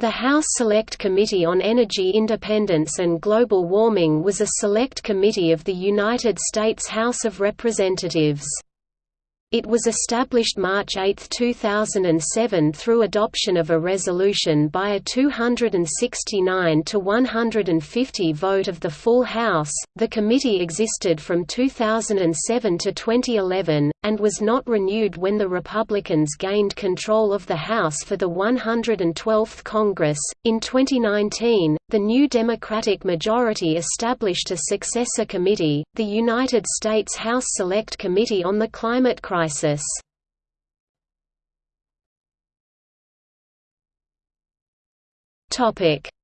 The House Select Committee on Energy Independence and Global Warming was a select committee of the United States House of Representatives. It was established March 8, 2007 through adoption of a resolution by a 269 to 150 vote of the full House. The committee existed from 2007 to 2011 and was not renewed when the Republicans gained control of the House for the 112th Congress. In 2019, the new Democratic majority established a successor committee, the United States House Select Committee on the Climate Crisis.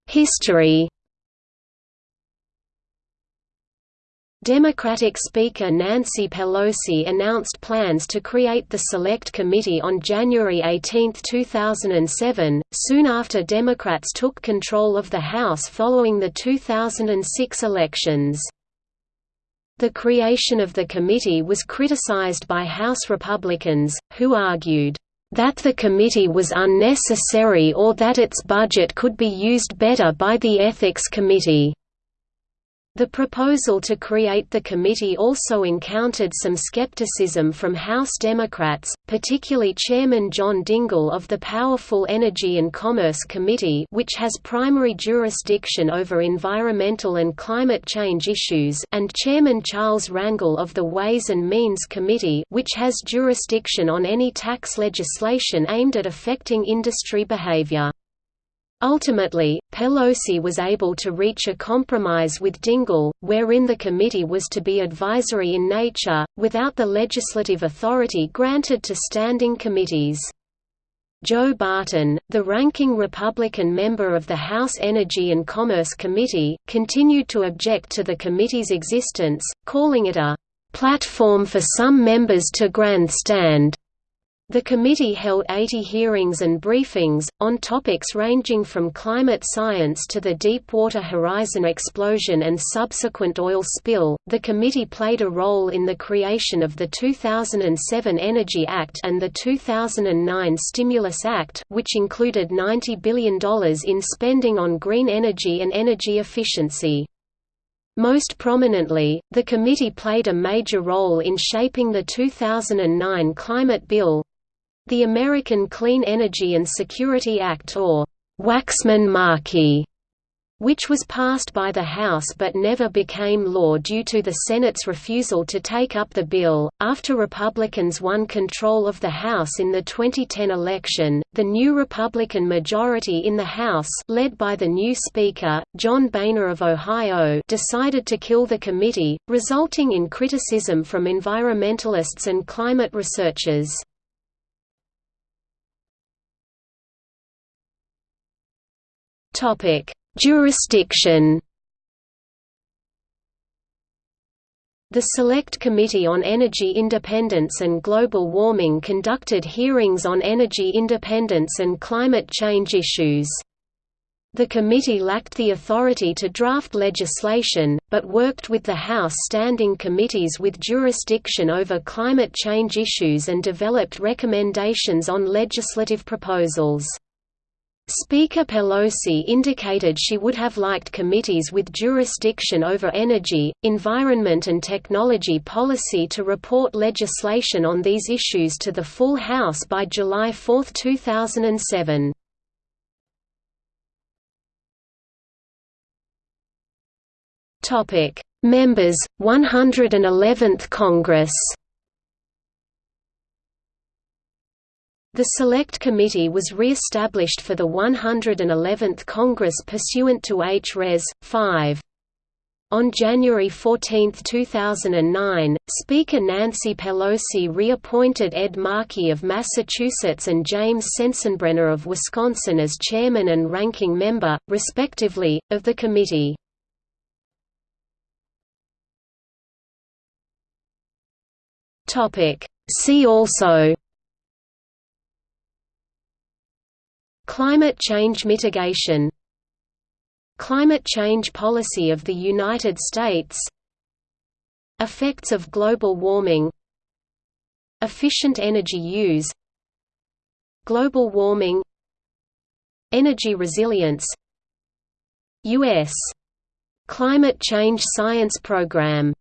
History Democratic Speaker Nancy Pelosi announced plans to create the Select Committee on January 18, 2007, soon after Democrats took control of the House following the 2006 elections. The creation of the committee was criticized by House Republicans, who argued, "...that the committee was unnecessary or that its budget could be used better by the Ethics Committee." The proposal to create the committee also encountered some skepticism from House Democrats, particularly Chairman John Dingell of the powerful Energy and Commerce Committee which has primary jurisdiction over environmental and climate change issues and Chairman Charles Rangel of the Ways and Means Committee which has jurisdiction on any tax legislation aimed at affecting industry behavior. Ultimately, Pelosi was able to reach a compromise with Dingell, wherein the committee was to be advisory in nature, without the legislative authority granted to standing committees. Joe Barton, the ranking Republican member of the House Energy and Commerce Committee, continued to object to the committee's existence, calling it a platform for some members to grandstand. The committee held 80 hearings and briefings, on topics ranging from climate science to the Deepwater Horizon explosion and subsequent oil spill. The committee played a role in the creation of the 2007 Energy Act and the 2009 Stimulus Act, which included $90 billion in spending on green energy and energy efficiency. Most prominently, the committee played a major role in shaping the 2009 Climate Bill, the American Clean Energy and Security Act or Waxman-Markey which was passed by the House but never became law due to the Senate's refusal to take up the bill. After Republicans won control of the House in the 2010 election, the new Republican majority in the House, led by the new Speaker, John Boehner of Ohio, decided to kill the committee, resulting in criticism from environmentalists and climate researchers. Topic: Jurisdiction. The Select Committee on Energy Independence and Global Warming conducted hearings on energy independence and climate change issues. The committee lacked the authority to draft legislation, but worked with the House standing committees with jurisdiction over climate change issues and developed recommendations on legislative proposals. Speaker Pelosi indicated she would have liked committees with jurisdiction over energy, environment and technology policy to report legislation on these issues to the full House by July 4, 2007. Members, 111th Congress The Select Committee was re-established for the 111th Congress pursuant to H. Res. 5. On January 14, 2009, Speaker Nancy Pelosi reappointed Ed Markey of Massachusetts and James Sensenbrenner of Wisconsin as chairman and ranking member, respectively, of the committee. See also Climate change mitigation. Climate change policy of the United States. Effects of global warming. Efficient energy use. Global warming. Energy resilience. U.S. Climate Change Science Program